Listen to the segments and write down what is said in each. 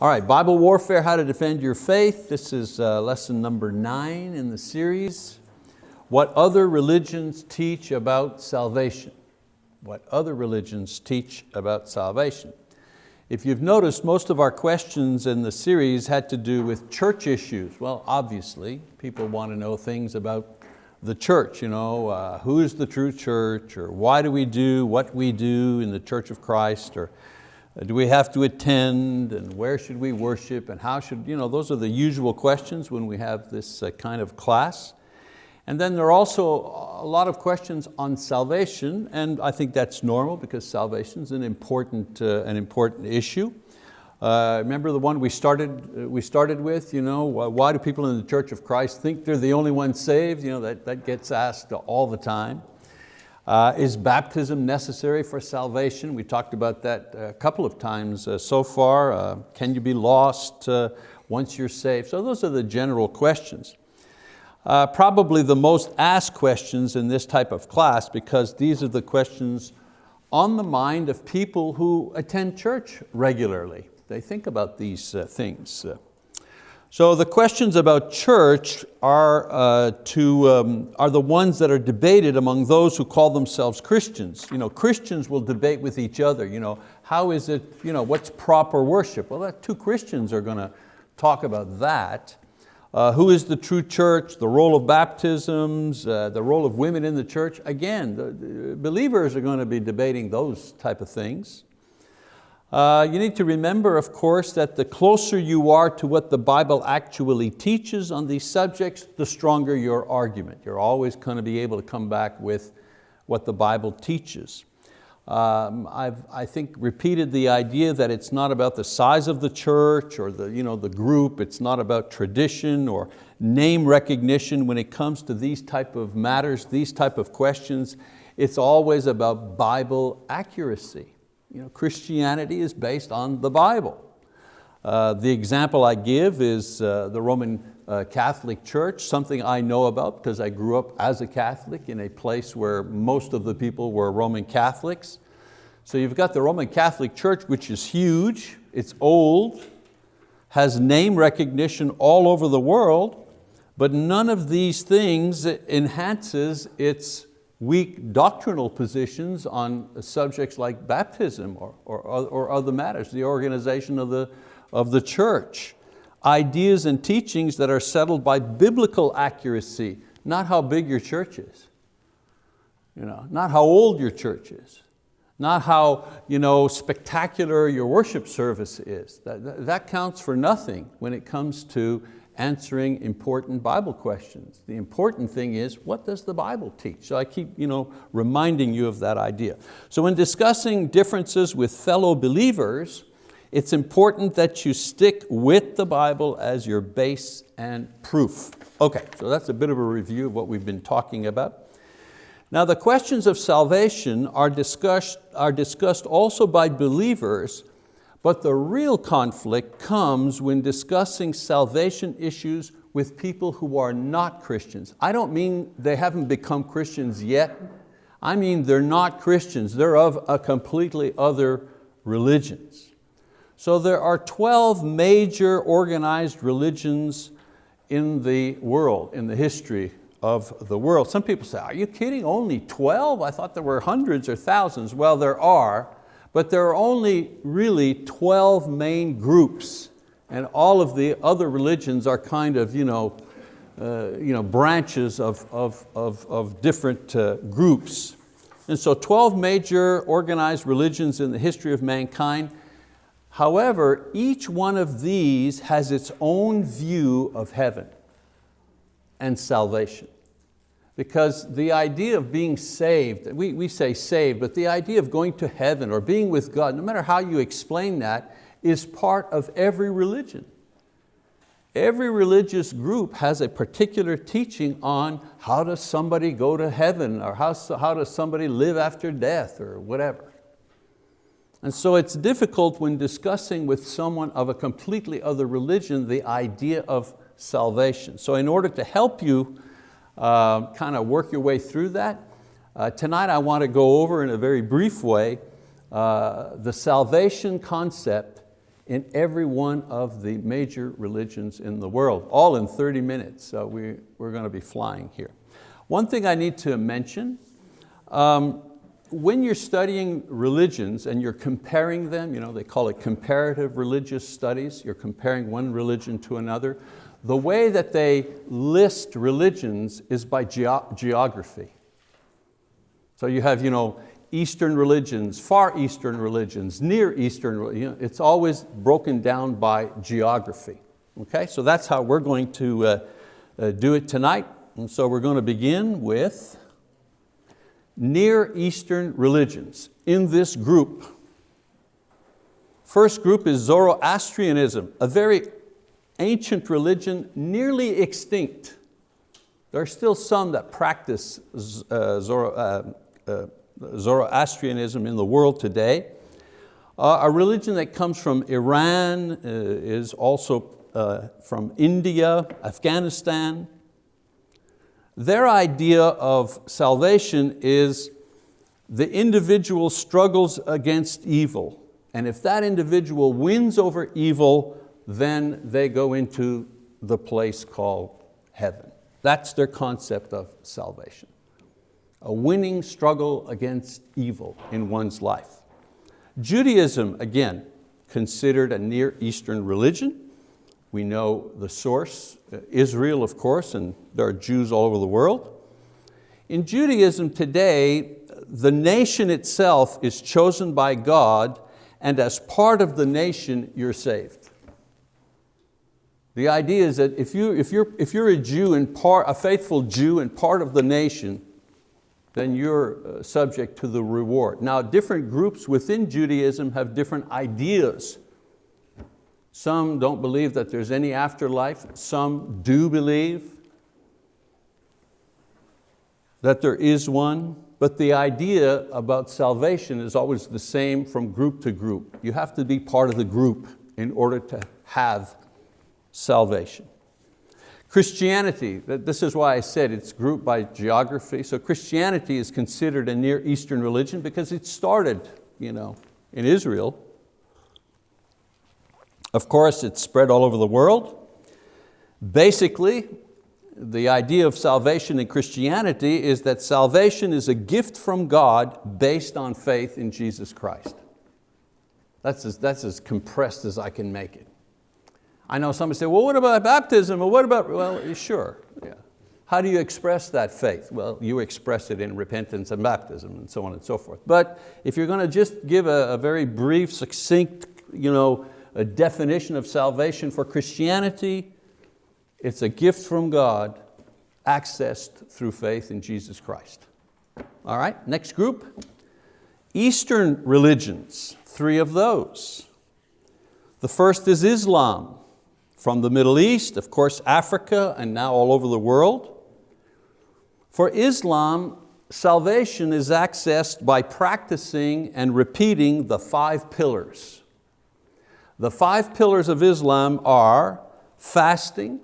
All right, Bible Warfare, How to Defend Your Faith. This is uh, lesson number nine in the series. What other religions teach about salvation. What other religions teach about salvation. If you've noticed, most of our questions in the series had to do with church issues. Well, obviously, people want to know things about the church, you know, uh, who is the true church, or why do we do what we do in the Church of Christ, or do we have to attend, and where should we worship, and how should, you know, those are the usual questions when we have this uh, kind of class. And then there are also a lot of questions on salvation, and I think that's normal because salvation is an important, uh, an important issue. Uh, remember the one we started, uh, we started with, you know, why do people in the Church of Christ think they're the only ones saved? You know, that, that gets asked all the time. Uh, is baptism necessary for salvation? We talked about that a couple of times uh, so far. Uh, can you be lost uh, once you're saved? So those are the general questions. probably the most asked questions in this type of class because these are the questions on the mind of people who attend church regularly. They think about these uh, things. So the questions about church are, uh, to, um, are the ones that are debated among those who call themselves Christians. You know, Christians will debate with each other. You know, how is it, you know, what's proper worship? Well, that, two Christians are going to talk about that. Uh, who is the true church, the role of baptisms, uh, the role of women in the church. Again, the, the believers are going to be debating those type of things. Uh, you need to remember, of course, that the closer you are to what the Bible actually teaches on these subjects, the stronger your argument. You're always going to be able to come back with what the Bible teaches. Um, I've, I think, repeated the idea that it's not about the size of the church or the, you know, the group, it's not about tradition or name recognition when it comes to these type of matters, these type of questions. It's always about Bible accuracy. You know, Christianity is based on the Bible. Uh, the example I give is uh, the Roman uh, Catholic Church, something I know about because I grew up as a Catholic in a place where most of the people were Roman Catholics. So you've got the Roman Catholic Church, which is huge, it's old, has name recognition all over the world, but none of these things enhances its weak doctrinal positions on subjects like baptism or, or, or other matters, the organization of the, of the church. Ideas and teachings that are settled by biblical accuracy, not how big your church is, you know, not how old your church is, not how you know, spectacular your worship service is. That, that counts for nothing when it comes to answering important Bible questions. The important thing is, what does the Bible teach? So I keep you know, reminding you of that idea. So when discussing differences with fellow believers, it's important that you stick with the Bible as your base and proof. Okay, so that's a bit of a review of what we've been talking about. Now the questions of salvation are discussed, are discussed also by believers but the real conflict comes when discussing salvation issues with people who are not Christians. I don't mean they haven't become Christians yet. I mean they're not Christians. They're of a completely other religions. So there are 12 major organized religions in the world, in the history of the world. Some people say, are you kidding, only 12? I thought there were hundreds or thousands. Well, there are, but there are only really 12 main groups and all of the other religions are kind of you know, uh, you know, branches of, of, of, of different uh, groups. And so 12 major organized religions in the history of mankind. However, each one of these has its own view of heaven and salvation. Because the idea of being saved, we, we say saved, but the idea of going to heaven or being with God, no matter how you explain that, is part of every religion. Every religious group has a particular teaching on how does somebody go to heaven or how, how does somebody live after death or whatever. And so it's difficult when discussing with someone of a completely other religion the idea of salvation. So in order to help you uh, kind of work your way through that. Uh, tonight I want to go over in a very brief way uh, the salvation concept in every one of the major religions in the world, all in 30 minutes. So we, we're going to be flying here. One thing I need to mention, um, when you're studying religions and you're comparing them, you know, they call it comparative religious studies, you're comparing one religion to another, the way that they list religions is by ge geography. So you have you know, Eastern religions, Far Eastern religions, Near Eastern, you know, it's always broken down by geography. Okay, so that's how we're going to uh, uh, do it tonight. And so we're going to begin with Near Eastern religions. In this group, first group is Zoroastrianism, a very ancient religion nearly extinct. There are still some that practice uh, uh, uh, Zoroastrianism in the world today. A religion that comes from Iran is also from India, Afghanistan, their idea of salvation is the individual struggles against evil. And if that individual wins over evil, then they go into the place called heaven. That's their concept of salvation. A winning struggle against evil in one's life. Judaism, again, considered a Near Eastern religion. We know the source, uh, Israel of course, and there are Jews all over the world. In Judaism today, the nation itself is chosen by God and as part of the nation, you're saved. The idea is that if, you, if, you're, if you're a Jew and part, a faithful Jew and part of the nation, then you're uh, subject to the reward. Now different groups within Judaism have different ideas some don't believe that there's any afterlife. Some do believe that there is one, but the idea about salvation is always the same from group to group. You have to be part of the group in order to have salvation. Christianity, this is why I said it's grouped by geography. So Christianity is considered a Near Eastern religion because it started you know, in Israel of course, it's spread all over the world. Basically, the idea of salvation in Christianity is that salvation is a gift from God based on faith in Jesus Christ. That's as, that's as compressed as I can make it. I know somebody say, well, what about baptism? Or what about, well, sure, yeah. How do you express that faith? Well, you express it in repentance and baptism and so on and so forth. But if you're going to just give a, a very brief, succinct, you know, a definition of salvation for Christianity, it's a gift from God accessed through faith in Jesus Christ. All right, next group. Eastern religions, three of those. The first is Islam, from the Middle East, of course Africa, and now all over the world. For Islam, salvation is accessed by practicing and repeating the five pillars the five pillars of Islam are fasting,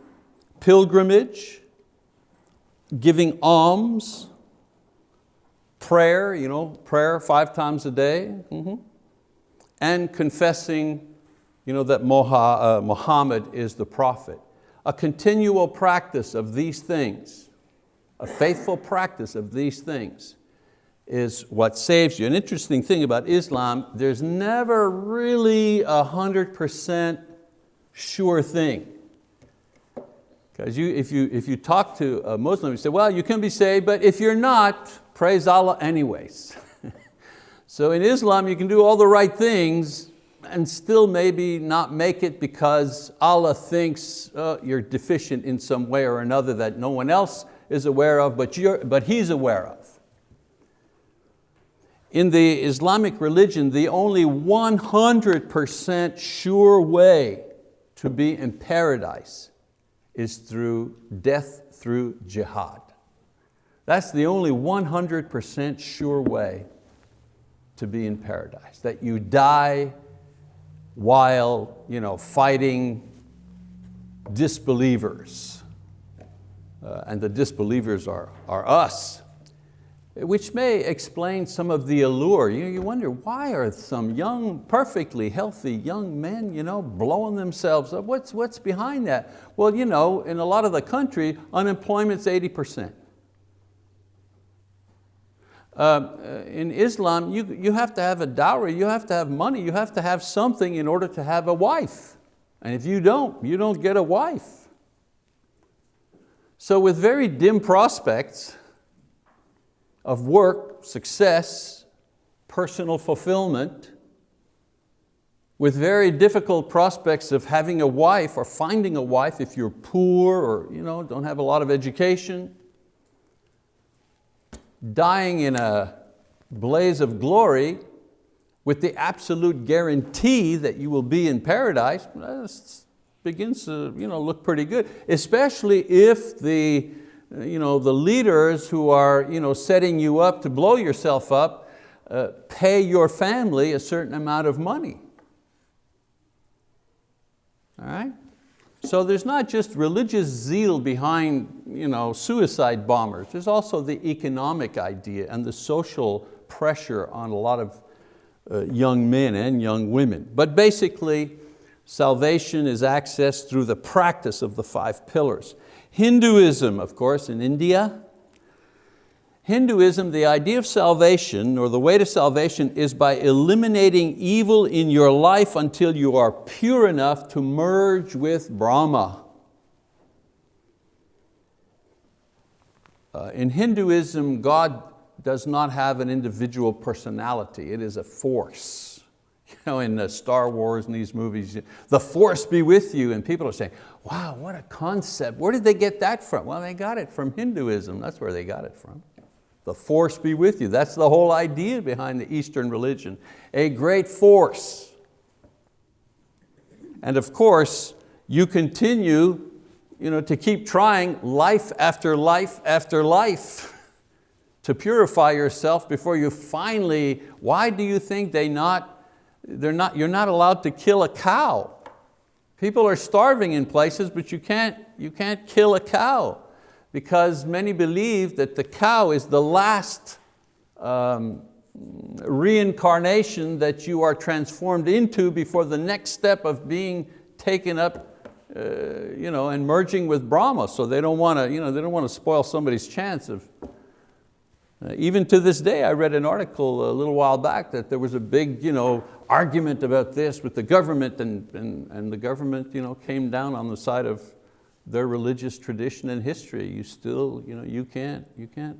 pilgrimage, giving alms, prayer, you know, prayer five times a day, mm -hmm. and confessing you know, that uh, Muhammad is the prophet. A continual practice of these things, a faithful practice of these things is what saves you. An interesting thing about Islam, there's never really a 100% sure thing. Because you, if, you, if you talk to a Muslim, you say, well, you can be saved, but if you're not, praise Allah anyways. so in Islam, you can do all the right things and still maybe not make it because Allah thinks uh, you're deficient in some way or another that no one else is aware of, but, you're, but He's aware of. In the Islamic religion, the only 100% sure way to be in paradise is through death through jihad. That's the only 100% sure way to be in paradise, that you die while you know, fighting disbelievers. Uh, and the disbelievers are, are us. which may explain some of the allure. You, you wonder why are some young, perfectly healthy young men you know, blowing themselves up? What's, what's behind that? Well, you know, in a lot of the country, unemployment's 80%. Uh, in Islam, you, you have to have a dowry, you have to have money, you have to have something in order to have a wife. And if you don't, you don't get a wife. So with very dim prospects, of work, success, personal fulfillment, with very difficult prospects of having a wife or finding a wife if you're poor or you know, don't have a lot of education, dying in a blaze of glory with the absolute guarantee that you will be in paradise, begins to you know, look pretty good, especially if the you know, the leaders who are you know, setting you up to blow yourself up uh, pay your family a certain amount of money. All right? So there's not just religious zeal behind you know, suicide bombers, there's also the economic idea and the social pressure on a lot of uh, young men and young women. But basically, salvation is accessed through the practice of the five pillars. Hinduism, of course, in India. Hinduism, the idea of salvation or the way to salvation is by eliminating evil in your life until you are pure enough to merge with Brahma. Uh, in Hinduism, God does not have an individual personality, it is a force. You know, in the Star Wars and these movies, the force be with you, and people are saying, wow, what a concept. Where did they get that from? Well, they got it from Hinduism. That's where they got it from. The force be with you. That's the whole idea behind the Eastern religion. A great force. And of course, you continue you know, to keep trying life after life after life to purify yourself before you finally, why do you think they not, they're not, you're not allowed to kill a cow? People are starving in places, but you can't, you can't kill a cow because many believe that the cow is the last um, reincarnation that you are transformed into before the next step of being taken up uh, you know, and merging with Brahma. So they don't want to, you know, they don't want to spoil somebody's chance of, uh, even to this day, I read an article a little while back that there was a big you know, argument about this with the government and, and, and the government you know, came down on the side of their religious tradition and history. You still, you, know, you, can't, you can't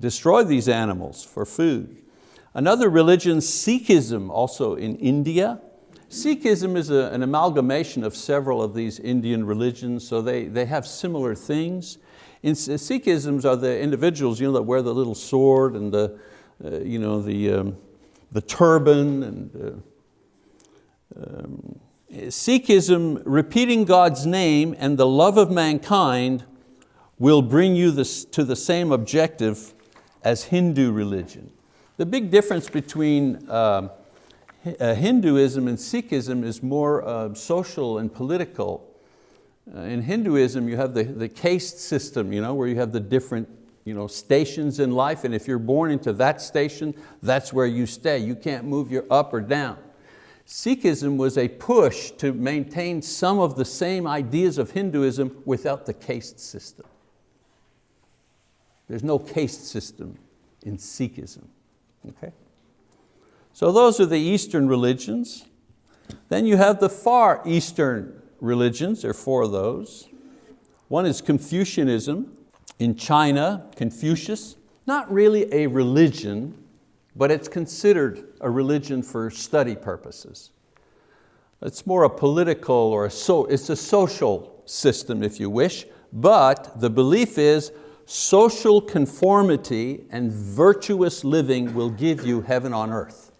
destroy these animals for food. Another religion, Sikhism, also in India. Sikhism is a, an amalgamation of several of these Indian religions, so they, they have similar things. In Sikhisms are the individuals you know, that wear the little sword and the, uh, you know, the, um, the turban. And, uh, Sikhism, repeating God's name and the love of mankind will bring you this, to the same objective as Hindu religion. The big difference between uh, Hinduism and Sikhism is more uh, social and political uh, in Hinduism, you have the, the caste system, you know, where you have the different you know, stations in life, and if you're born into that station, that's where you stay. You can't move your up or down. Sikhism was a push to maintain some of the same ideas of Hinduism without the caste system. There's no caste system in Sikhism. Okay? So those are the Eastern religions. Then you have the far Eastern religions, there are four of those. One is Confucianism. In China, Confucius, not really a religion, but it's considered a religion for study purposes. It's more a political or a so, it's a social system if you wish, but the belief is social conformity and virtuous living will give you heaven on earth.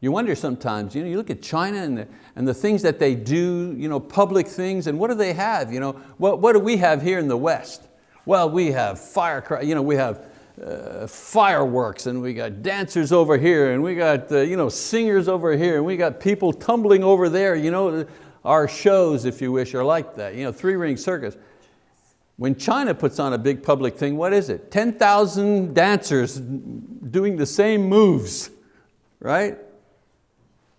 You wonder sometimes, you, know, you look at China and the, and the things that they do, you know, public things, and what do they have? You know, what, what do we have here in the West? Well, we have fire, you know, we have uh, fireworks and we got dancers over here and we got uh, you know, singers over here and we got people tumbling over there. You know, our shows, if you wish, are like that, you know, three ring circus. When China puts on a big public thing, what is it? 10,000 dancers doing the same moves, right?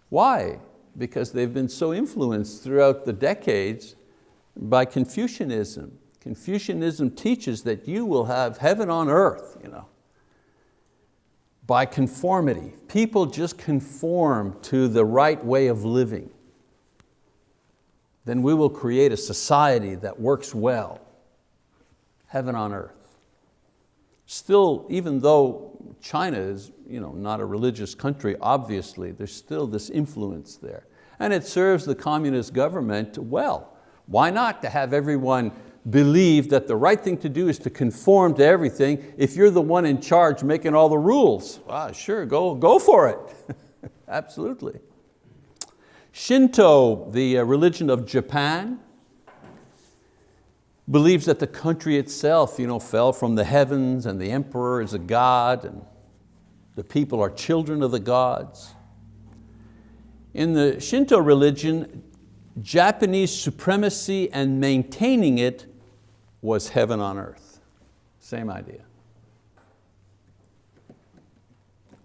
Why? Because they've been so influenced throughout the decades by Confucianism. Confucianism teaches that you will have heaven on earth, you know, by conformity. People just conform to the right way of living. Then we will create a society that works well heaven on earth. Still, even though China is you know, not a religious country, obviously, there's still this influence there. And it serves the communist government well. Why not to have everyone believe that the right thing to do is to conform to everything if you're the one in charge making all the rules? Well, sure, go, go for it. Absolutely. Shinto, the uh, religion of Japan, believes that the country itself you know, fell from the heavens and the emperor is a god and the people are children of the gods. In the Shinto religion, Japanese supremacy and maintaining it was heaven on earth. Same idea.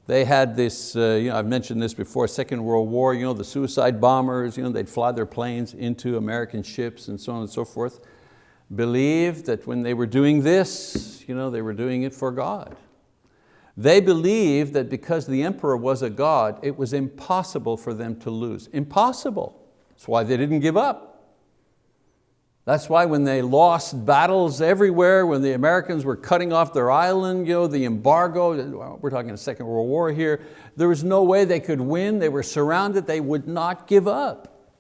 They had this, uh, you know, I've mentioned this before, Second World War, you know, the suicide bombers, you know, they'd fly their planes into American ships and so on and so forth believed that when they were doing this, you know, they were doing it for God. They believed that because the emperor was a God, it was impossible for them to lose. Impossible. That's why they didn't give up. That's why when they lost battles everywhere, when the Americans were cutting off their island, you know, the embargo, we're talking the Second World War here, there was no way they could win. They were surrounded, they would not give up.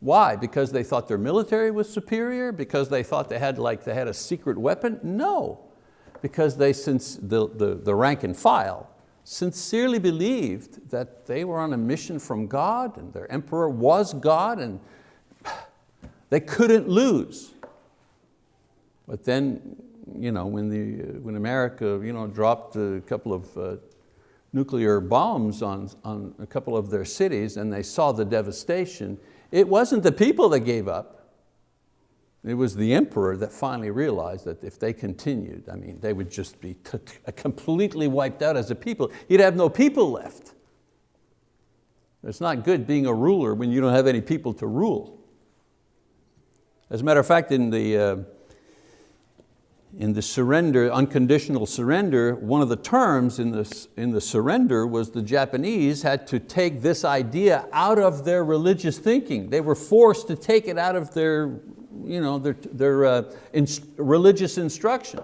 Why? Because they thought their military was superior? Because they thought they had, like, they had a secret weapon? No, because they, since the, the, the rank and file, sincerely believed that they were on a mission from God and their emperor was God and they couldn't lose. But then, you know, when, the, when America you know, dropped a couple of uh, nuclear bombs on, on a couple of their cities and they saw the devastation, it wasn't the people that gave up. It was the emperor that finally realized that if they continued, I mean, they would just be completely wiped out as a people. He'd have no people left. It's not good being a ruler when you don't have any people to rule. As a matter of fact, in the, uh, in the surrender, unconditional surrender, one of the terms in the, in the surrender was the Japanese had to take this idea out of their religious thinking. They were forced to take it out of their, you know, their, their uh, religious instruction.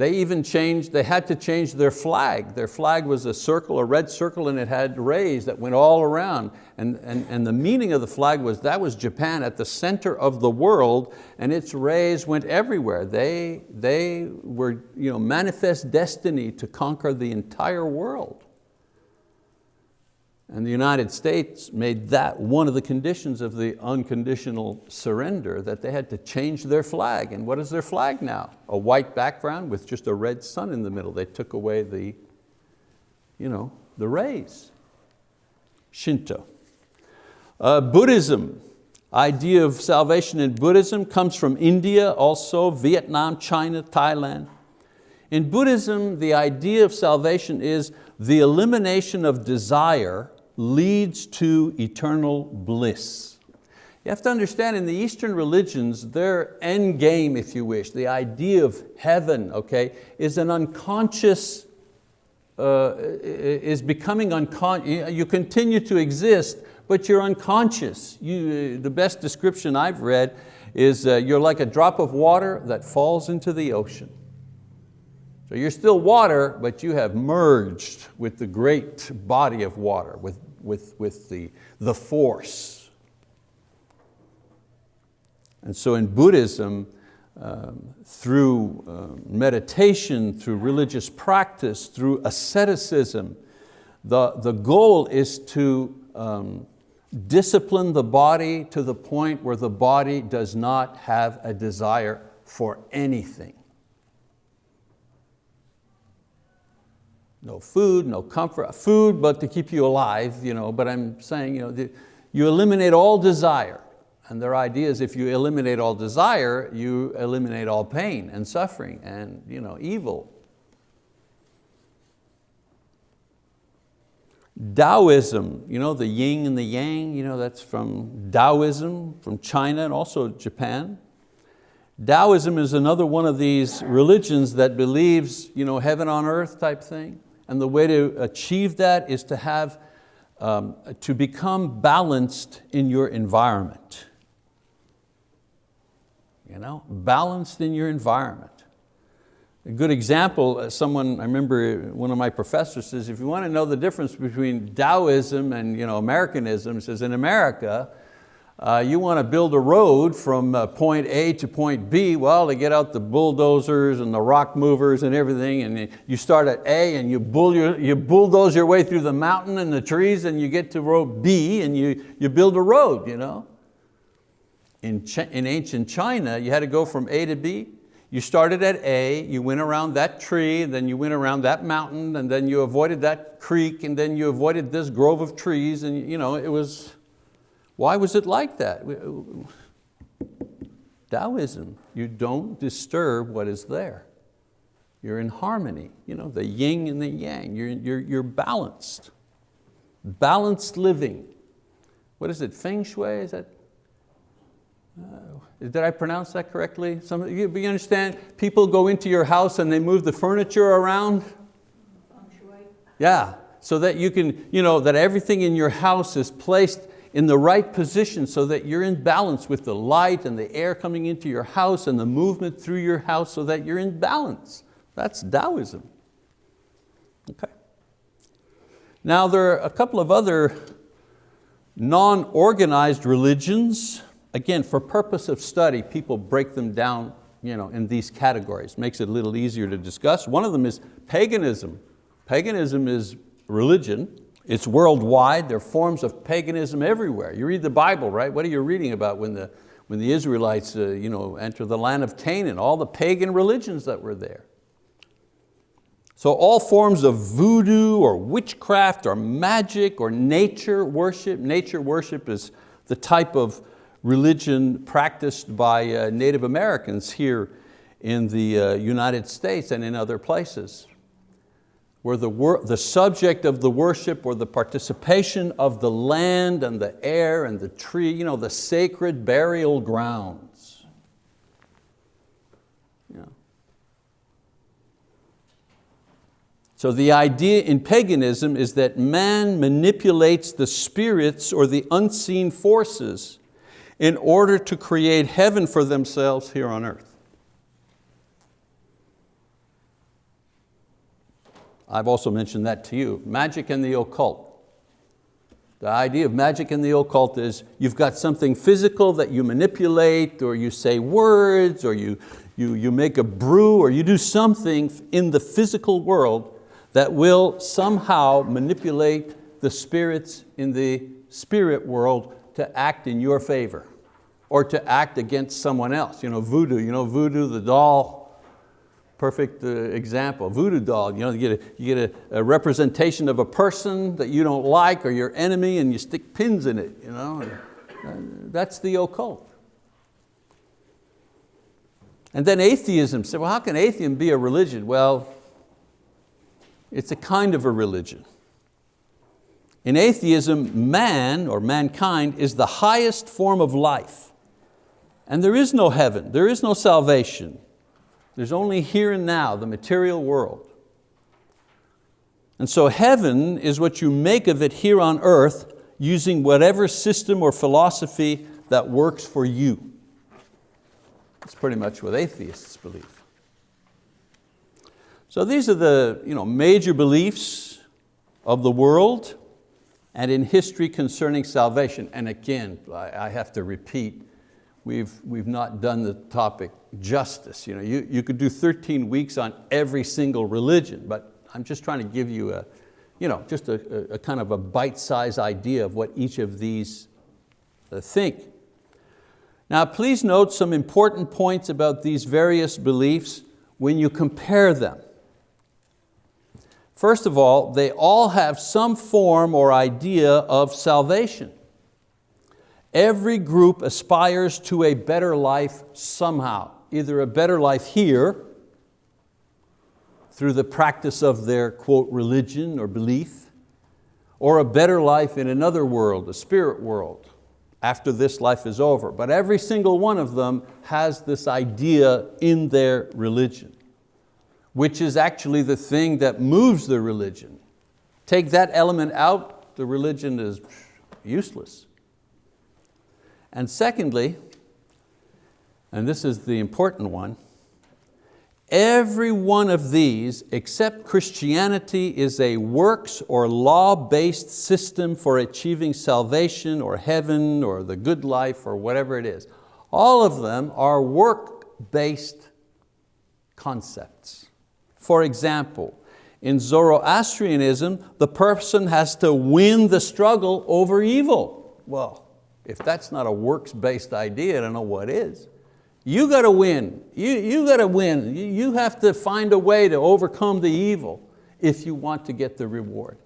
They even changed, they had to change their flag. Their flag was a circle, a red circle, and it had rays that went all around. And, and, and the meaning of the flag was that was Japan at the center of the world, and its rays went everywhere. They, they were you know, manifest destiny to conquer the entire world. And the United States made that one of the conditions of the unconditional surrender, that they had to change their flag. And what is their flag now? A white background with just a red sun in the middle. They took away the, you know, the rays. Shinto. Uh, Buddhism, idea of salvation in Buddhism comes from India, also Vietnam, China, Thailand. In Buddhism, the idea of salvation is the elimination of desire leads to eternal bliss. You have to understand in the Eastern religions, their end game, if you wish, the idea of heaven, okay, is an unconscious, uh, is becoming unconscious. You continue to exist, but you're unconscious. You, the best description I've read is uh, you're like a drop of water that falls into the ocean. So you're still water, but you have merged with the great body of water, with with, with the, the force. And so in Buddhism, um, through uh, meditation, through religious practice, through asceticism, the, the goal is to um, discipline the body to the point where the body does not have a desire for anything. No food, no comfort, food but to keep you alive, you know, but I'm saying you, know, the, you eliminate all desire And their idea is if you eliminate all desire, you eliminate all pain and suffering and you know, evil. Taoism, you know, the yin and the yang, you know, that's from Taoism, from China and also Japan. Taoism is another one of these religions that believes you know, heaven on earth type thing. And the way to achieve that is to have, um, to become balanced in your environment. You know, balanced in your environment. A good example, uh, someone, I remember one of my professors says, if you want to know the difference between Taoism and you know, Americanism, says in America, uh, you want to build a road from uh, point A to point B, well, they get out the bulldozers and the rock movers and everything, and you start at A and you, bull your, you bulldoze your way through the mountain and the trees and you get to road B and you, you build a road. You know? In, in ancient China, you had to go from A to B. You started at A, you went around that tree, and then you went around that mountain, and then you avoided that creek, and then you avoided this grove of trees, and you know, it was, why was it like that? Taoism, you don't disturb what is there. You're in harmony, you know, the yin and the yang, you're, you're, you're balanced. Balanced living. What is it, feng shui, is that? Uh, did I pronounce that correctly? Some, you, you understand, people go into your house and they move the furniture around? Feng shui. Yeah, so that you can, you know, that everything in your house is placed in the right position so that you're in balance with the light and the air coming into your house and the movement through your house so that you're in balance. That's Taoism. Okay. Now there are a couple of other non-organized religions. Again, for purpose of study, people break them down you know, in these categories. Makes it a little easier to discuss. One of them is paganism. Paganism is religion it's worldwide, there are forms of paganism everywhere. You read the Bible, right? What are you reading about when the, when the Israelites uh, you know, enter the land of Canaan, all the pagan religions that were there. So all forms of voodoo or witchcraft or magic or nature worship. Nature worship is the type of religion practiced by uh, Native Americans here in the uh, United States and in other places where the, the subject of the worship or the participation of the land and the air and the tree, you know, the sacred burial grounds. Yeah. So the idea in paganism is that man manipulates the spirits or the unseen forces in order to create heaven for themselves here on earth. I've also mentioned that to you. Magic and the occult. The idea of magic and the occult is you've got something physical that you manipulate or you say words or you, you, you make a brew or you do something in the physical world that will somehow manipulate the spirits in the spirit world to act in your favor or to act against someone else. You know, voodoo, you know, voodoo, the doll, perfect uh, example, voodoo doll. You, know, you get, a, you get a, a, representation of a person that you don't like or your enemy and you stick pins in it. You know? That's the occult. And then atheism, say, well, how can atheism be a religion? Well, it's a kind of a religion. In atheism, man or mankind is the highest form of life. And there is no heaven, there is no salvation. There's only here and now, the material world. And so heaven is what you make of it here on earth using whatever system or philosophy that works for you. That's pretty much what atheists believe. So these are the you know, major beliefs of the world and in history concerning salvation. And again, I have to repeat, we've, we've not done the topic justice. You, know, you, you could do 13 weeks on every single religion, but I'm just trying to give you a, you know, just a, a kind of a bite-sized idea of what each of these uh, think. Now please note some important points about these various beliefs when you compare them. First of all, they all have some form or idea of salvation. Every group aspires to a better life somehow, either a better life here, through the practice of their, quote, religion or belief, or a better life in another world, a spirit world, after this life is over. But every single one of them has this idea in their religion, which is actually the thing that moves the religion. Take that element out, the religion is useless. And secondly, and this is the important one, Every one of these, except Christianity, is a works or law-based system for achieving salvation or heaven or the good life or whatever it is. All of them are work-based concepts. For example, in Zoroastrianism, the person has to win the struggle over evil. Well, if that's not a works-based idea, I don't know what is. You got to win. You, you got to win. You, have to find a way to overcome the evil if you want to get the reward.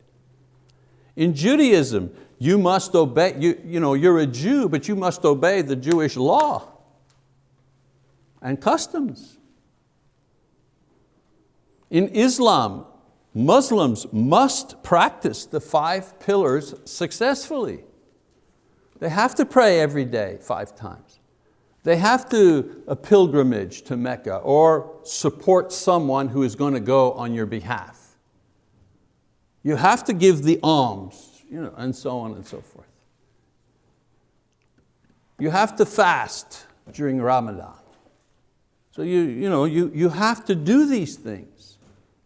In Judaism, you must obey, you, you know, you're a Jew, but you must obey the Jewish law and customs. In Islam, Muslims must practice the five pillars successfully. They have to pray every day, five times. They have to a pilgrimage to Mecca or support someone who is going to go on your behalf. You have to give the alms, you know, and so on and so forth. You have to fast during Ramadan. So you, you, know, you, you have to do these things.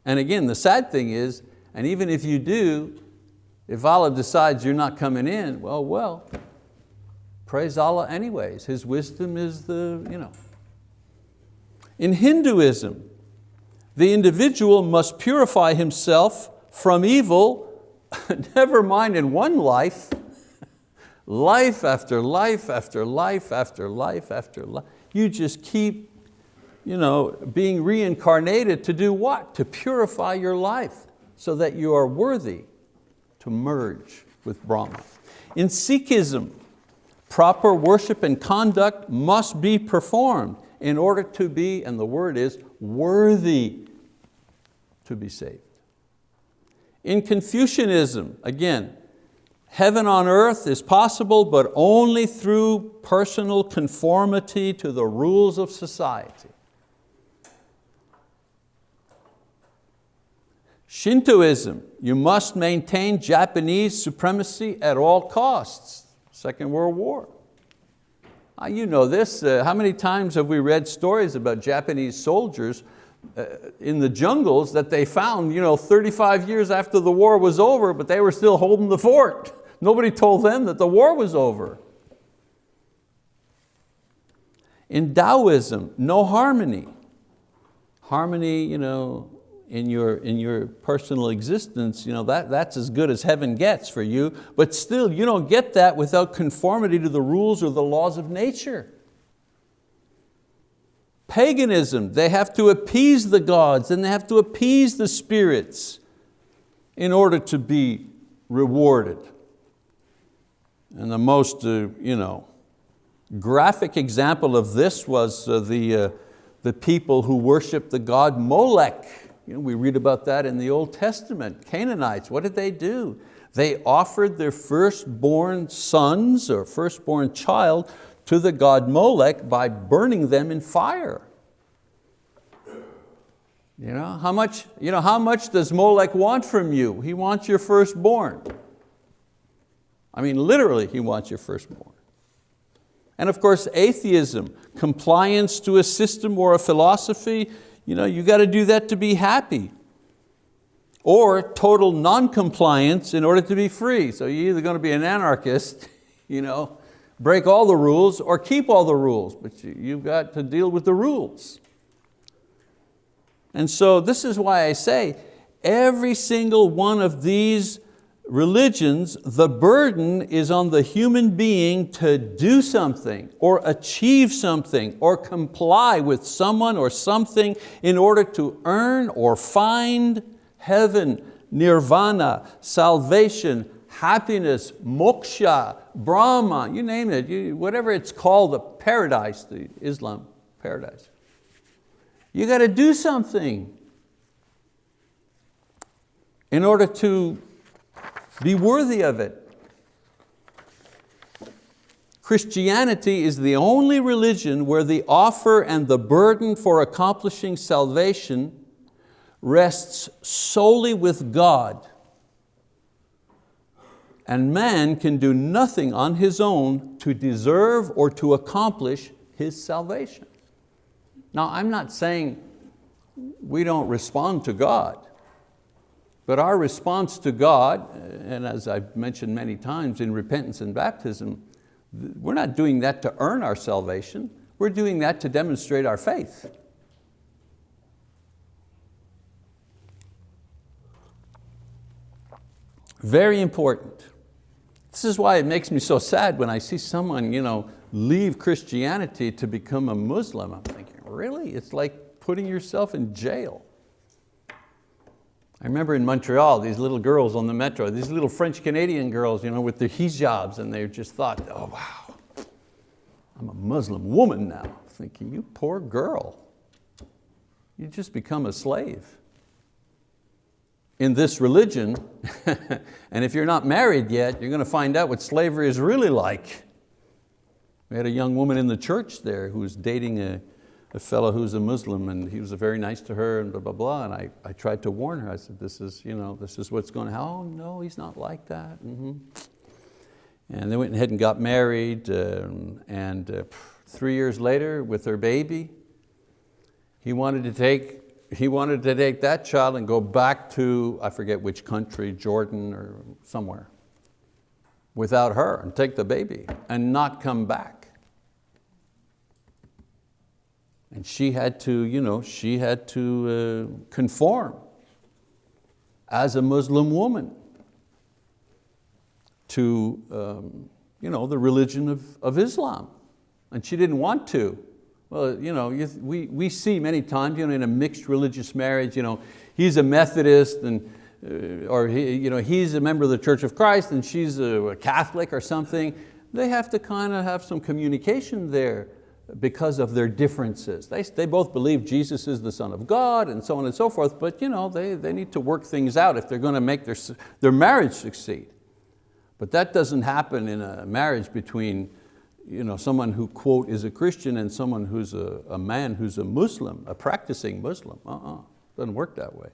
And again, the sad thing is, and even if you do, if Allah decides you're not coming in, well, well, Praise Allah anyways. His wisdom is the, you know. In Hinduism, the individual must purify himself from evil, never mind in one life, life after life after life after life after life. You just keep you know, being reincarnated to do what? To purify your life so that you are worthy to merge with Brahma. In Sikhism, Proper worship and conduct must be performed in order to be, and the word is, worthy to be saved. In Confucianism, again, heaven on earth is possible, but only through personal conformity to the rules of society. Shintoism, you must maintain Japanese supremacy at all costs. Second World War. Uh, you know this, uh, how many times have we read stories about Japanese soldiers uh, in the jungles that they found you know, 35 years after the war was over, but they were still holding the fort. Nobody told them that the war was over. In Taoism, no harmony. Harmony, you know, in your, in your personal existence, you know, that, that's as good as heaven gets for you, but still you don't get that without conformity to the rules or the laws of nature. Paganism, they have to appease the gods and they have to appease the spirits in order to be rewarded. And the most uh, you know, graphic example of this was uh, the, uh, the people who worship the god Molech you know, we read about that in the Old Testament. Canaanites, what did they do? They offered their firstborn sons or firstborn child to the god Molech by burning them in fire. You know, how much, you know, how much does Molech want from you? He wants your firstborn. I mean, literally, he wants your firstborn. And of course, atheism, compliance to a system or a philosophy you know, you got to do that to be happy. Or total non-compliance in order to be free. So you're either going to be an anarchist, you know, break all the rules or keep all the rules, but you've got to deal with the rules. And so this is why I say every single one of these religions, the burden is on the human being to do something or achieve something or comply with someone or something in order to earn or find heaven, nirvana, salvation, happiness, moksha, Brahma, you name it, you, whatever it's called, the paradise, the Islam paradise. You got to do something in order to be worthy of it. Christianity is the only religion where the offer and the burden for accomplishing salvation rests solely with God. And man can do nothing on his own to deserve or to accomplish his salvation. Now I'm not saying we don't respond to God, but our response to God, and as I've mentioned many times in repentance and baptism, we're not doing that to earn our salvation, we're doing that to demonstrate our faith. Very important. This is why it makes me so sad when I see someone you know, leave Christianity to become a Muslim. I'm thinking, really? It's like putting yourself in jail. I remember in Montreal, these little girls on the metro, these little French Canadian girls you know, with their hijabs, and they just thought, oh wow, I'm a Muslim woman now. Thinking, you poor girl, you just become a slave in this religion, and if you're not married yet, you're going to find out what slavery is really like. We had a young woman in the church there who was dating a, a fellow who's a Muslim and he was very nice to her and blah, blah, blah. And I, I tried to warn her. I said, this is, you know, this is what's going on. Oh no, he's not like that. Mm -hmm. And they went ahead and got married um, and uh, three years later with their baby, he wanted to take he wanted to take that child and go back to, I forget which country, Jordan or somewhere, without her and take the baby and not come back. And she had to, you know, she had to uh, conform as a Muslim woman to um, you know, the religion of, of Islam. And she didn't want to. Well, you know, we, we see many times you know, in a mixed religious marriage, you know, he's a Methodist and, uh, or he, you know, he's a member of the Church of Christ and she's a, a Catholic or something. They have to kind of have some communication there because of their differences. They, they both believe Jesus is the Son of God and so on and so forth, but you know, they, they need to work things out if they're going to make their, their marriage succeed. But that doesn't happen in a marriage between you know, someone who, quote, is a Christian and someone who's a, a man who's a Muslim, a practicing Muslim. Uh-uh, doesn't work that way.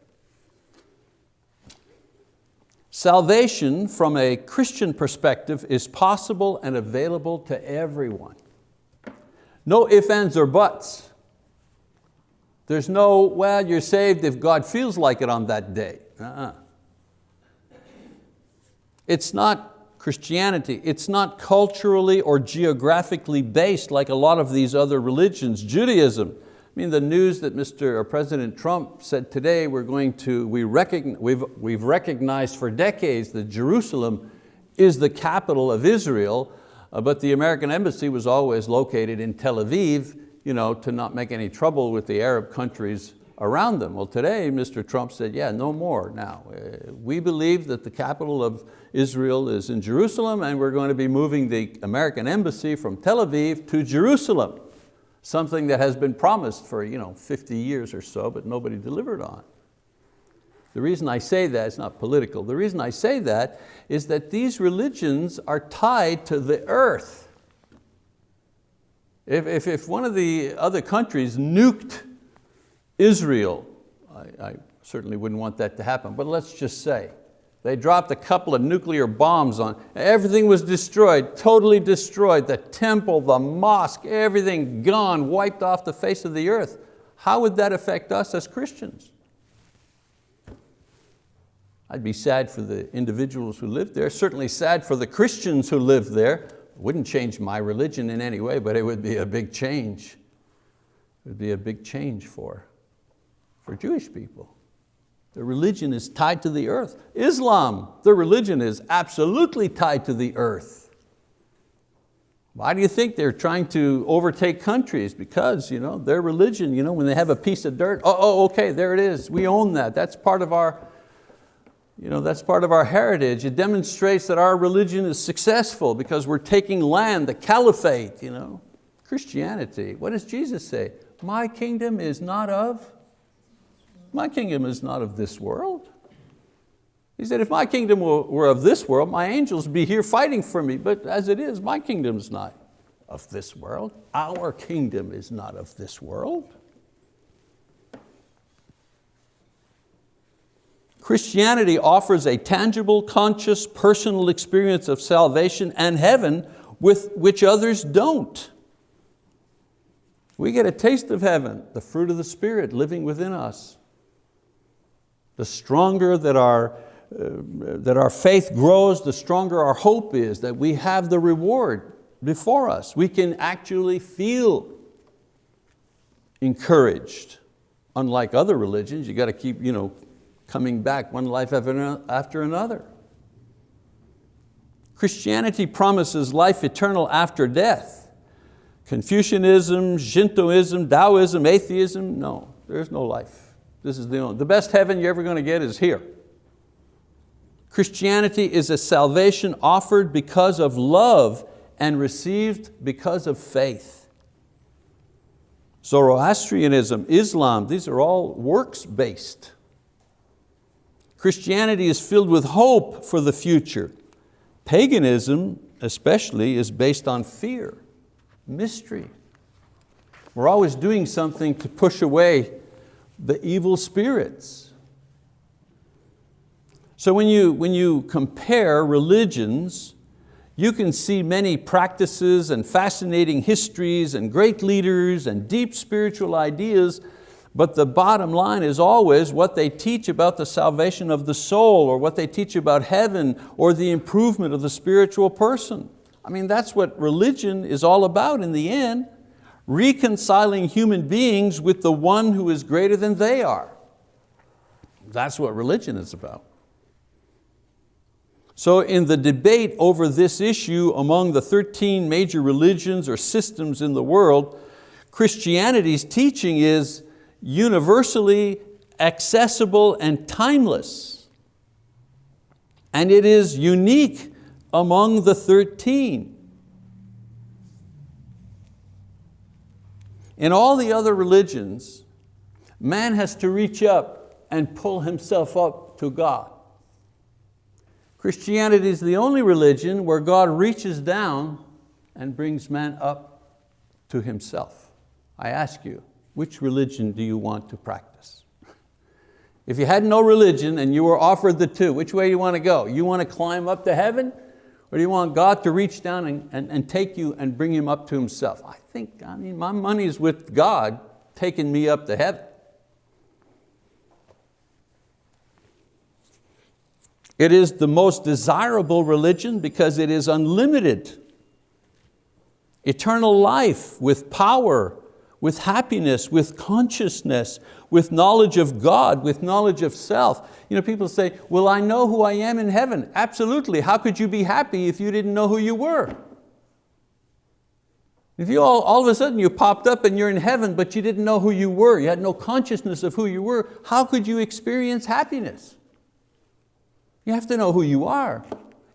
Salvation from a Christian perspective is possible and available to everyone. No ifs, ands, or buts. There's no, well, you're saved if God feels like it on that day. Uh -uh. It's not Christianity. It's not culturally or geographically based like a lot of these other religions. Judaism, I mean the news that Mr. or President Trump said today, we're going to, we recognize, we've, we've recognized for decades that Jerusalem is the capital of Israel, uh, but the American embassy was always located in Tel Aviv you know, to not make any trouble with the Arab countries around them. Well today, Mr. Trump said, yeah, no more now. Uh, we believe that the capital of Israel is in Jerusalem and we're going to be moving the American embassy from Tel Aviv to Jerusalem, something that has been promised for you know, 50 years or so, but nobody delivered on. The reason I say that, it's not political, the reason I say that is that these religions are tied to the earth. If, if, if one of the other countries nuked Israel, I, I certainly wouldn't want that to happen, but let's just say, they dropped a couple of nuclear bombs on, everything was destroyed, totally destroyed. The temple, the mosque, everything gone, wiped off the face of the earth. How would that affect us as Christians? I'd be sad for the individuals who live there, certainly sad for the Christians who live there. Wouldn't change my religion in any way, but it would be a big change. It would be a big change for, for Jewish people. The religion is tied to the earth. Islam, the religion is absolutely tied to the earth. Why do you think they're trying to overtake countries? Because you know, their religion, you know, when they have a piece of dirt, oh, oh, okay, there it is, we own that. That's part of our, You know, that's part of our heritage. It demonstrates that our religion is successful because we're taking land, the caliphate. You know. Christianity, what does Jesus say? My kingdom is not of, my kingdom is not of this world. He said, if my kingdom were of this world, my angels would be here fighting for me, but as it is, my kingdom is not of this world. Our kingdom is not of this world. Christianity offers a tangible, conscious, personal experience of salvation and heaven with which others don't. We get a taste of heaven, the fruit of the Spirit living within us. The stronger that our, uh, that our faith grows, the stronger our hope is that we have the reward before us. We can actually feel encouraged. Unlike other religions, you got to keep you know, coming back one life after another. Christianity promises life eternal after death. Confucianism, Shintoism, Taoism, atheism, no, there's no life. This is the only, the best heaven you're ever going to get is here. Christianity is a salvation offered because of love and received because of faith. Zoroastrianism, Islam, these are all works-based. Christianity is filled with hope for the future. Paganism, especially, is based on fear mystery. We're always doing something to push away the evil spirits. So when you, when you compare religions, you can see many practices and fascinating histories and great leaders and deep spiritual ideas, but the bottom line is always what they teach about the salvation of the soul or what they teach about heaven or the improvement of the spiritual person. I mean, that's what religion is all about in the end, reconciling human beings with the one who is greater than they are. That's what religion is about. So in the debate over this issue among the 13 major religions or systems in the world, Christianity's teaching is universally accessible and timeless. And it is unique among the 13. In all the other religions, man has to reach up and pull himself up to God. Christianity is the only religion where God reaches down and brings man up to himself. I ask you, which religion do you want to practice? If you had no religion and you were offered the two, which way do you want to go? You want to climb up to heaven or do you want God to reach down and, and, and take you and bring him up to himself? I think, I mean, my money's with God taking me up to heaven. It is the most desirable religion because it is unlimited. Eternal life with power, with happiness, with consciousness, with knowledge of God, with knowledge of self. You know, people say, well, I know who I am in heaven. Absolutely, how could you be happy if you didn't know who you were? If you all, all of a sudden you popped up and you're in heaven, but you didn't know who you were, you had no consciousness of who you were, how could you experience happiness? You have to know who you are.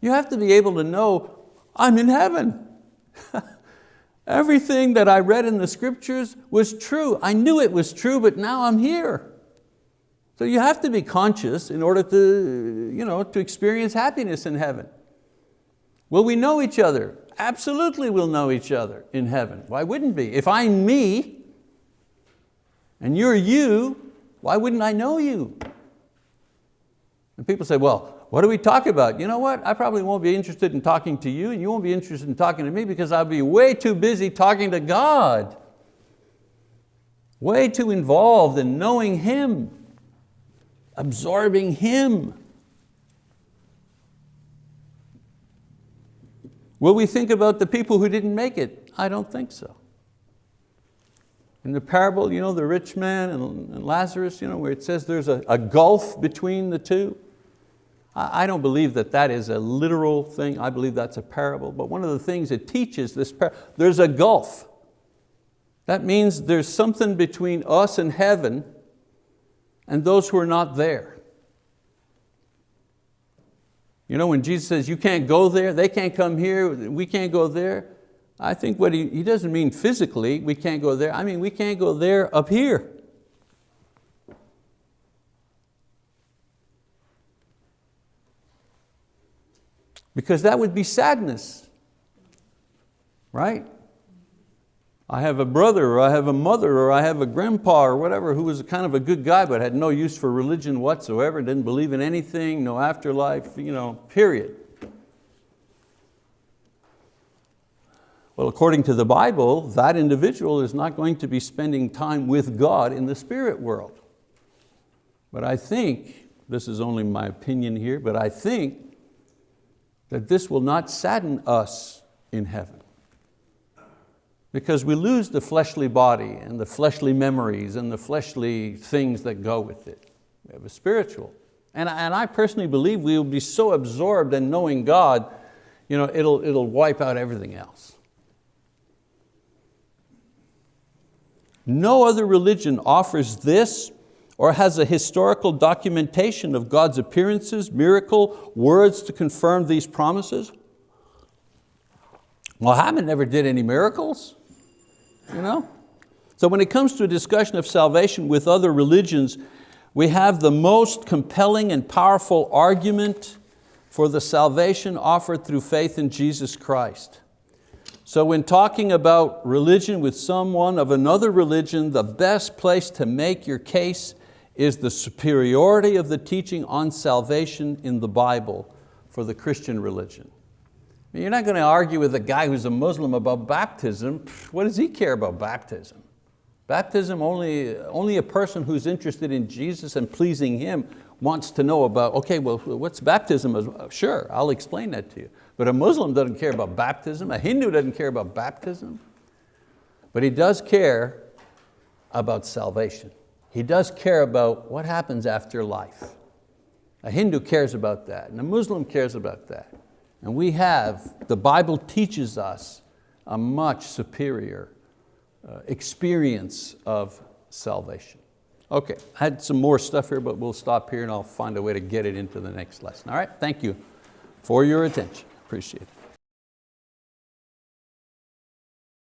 You have to be able to know, I'm in heaven. Everything that I read in the scriptures was true. I knew it was true, but now I'm here. So you have to be conscious in order to, you know, to experience happiness in heaven. Will we know each other? Absolutely we'll know each other in heaven. Why wouldn't we? If I'm me and you're you, why wouldn't I know you? And people say, well, what do we talk about? You know what, I probably won't be interested in talking to you and you won't be interested in talking to me because I'll be way too busy talking to God. Way too involved in knowing Him, absorbing Him. Will we think about the people who didn't make it? I don't think so. In the parable, you know, the rich man and Lazarus, you know, where it says there's a, a gulf between the two. I don't believe that that is a literal thing. I believe that's a parable. But one of the things it teaches, this there's a gulf. That means there's something between us and heaven and those who are not there. You know, when Jesus says, you can't go there, they can't come here, we can't go there, I think what he, he doesn't mean physically, we can't go there, I mean we can't go there up here. Because that would be sadness, right? I have a brother or I have a mother or I have a grandpa or whatever who was kind of a good guy but had no use for religion whatsoever, didn't believe in anything, no afterlife, you know, period. Well, according to the Bible, that individual is not going to be spending time with God in the spirit world. But I think, this is only my opinion here, but I think that this will not sadden us in heaven because we lose the fleshly body and the fleshly memories and the fleshly things that go with it. We have a spiritual. And, and I personally believe we will be so absorbed in knowing God, you know, it'll, it'll wipe out everything else. No other religion offers this or has a historical documentation of God's appearances, miracle, words to confirm these promises. Muhammad never did any miracles. You know? So when it comes to a discussion of salvation with other religions, we have the most compelling and powerful argument for the salvation offered through faith in Jesus Christ. So when talking about religion with someone of another religion, the best place to make your case is the superiority of the teaching on salvation in the Bible for the Christian religion. You're not going to argue with a guy who's a Muslim about baptism. What does he care about baptism? Baptism, only, only a person who's interested in Jesus and pleasing Him wants to know about, okay, well, what's baptism? Sure, I'll explain that to you. But a Muslim doesn't care about baptism, a Hindu doesn't care about baptism, but he does care about salvation. He does care about what happens after life. A Hindu cares about that, and a Muslim cares about that. And we have, the Bible teaches us a much superior uh, experience of salvation. Okay, I had some more stuff here, but we'll stop here and I'll find a way to get it into the next lesson. All right, thank you for your attention. Appreciate it.